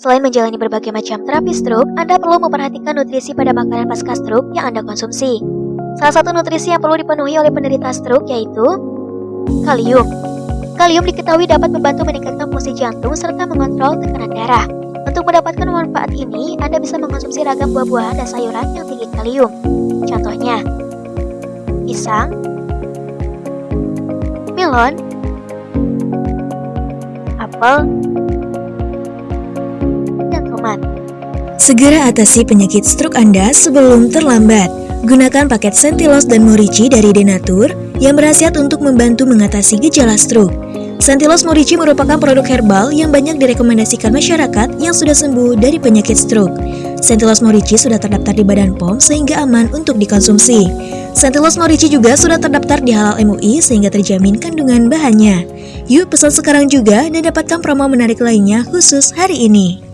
Selain menjalani berbagai macam terapi stroke, Anda perlu memperhatikan nutrisi pada makanan pasca stroke yang Anda konsumsi. Salah satu nutrisi yang perlu dipenuhi oleh penderita stroke yaitu kalium. Kalium diketahui dapat membantu meningkatkan fungsi jantung serta mengontrol tekanan darah. Untuk mendapatkan manfaat ini, Anda bisa mengonsumsi ragam buah-buahan dan sayuran yang tinggi kalium. Contohnya, pisang, melon, apel, Segera atasi penyakit stroke Anda sebelum terlambat. Gunakan paket Sentilos dan Morici dari Denatur yang berhasiat untuk membantu mengatasi gejala stroke. Sentilos Morici merupakan produk herbal yang banyak direkomendasikan masyarakat yang sudah sembuh dari penyakit stroke. Sentilos Morici sudah terdaftar di Badan POM sehingga aman untuk dikonsumsi. Sentilos Morici juga sudah terdaftar di Halal MUI sehingga terjamin kandungan bahannya. Yuk pesan sekarang juga dan dapatkan promo menarik lainnya khusus hari ini.